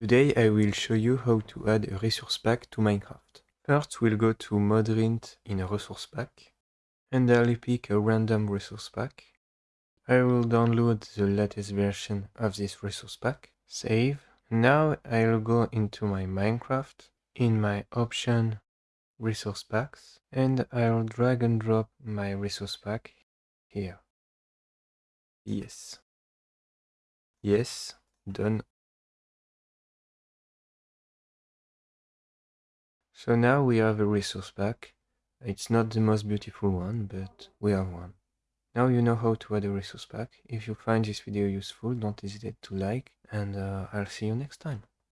Today I will show you how to add a resource pack to Minecraft. First we'll go to Modrinth in a resource pack and I'll pick a random resource pack. I will download the latest version of this resource pack, save. Now I'll go into my Minecraft in my option resource packs and I'll drag and drop my resource pack here. Yes. Yes, done. So now we have a resource pack. It's not the most beautiful one, but we have one. Now you know how to add a resource pack. If you find this video useful, don't hesitate to like, and uh, I'll see you next time.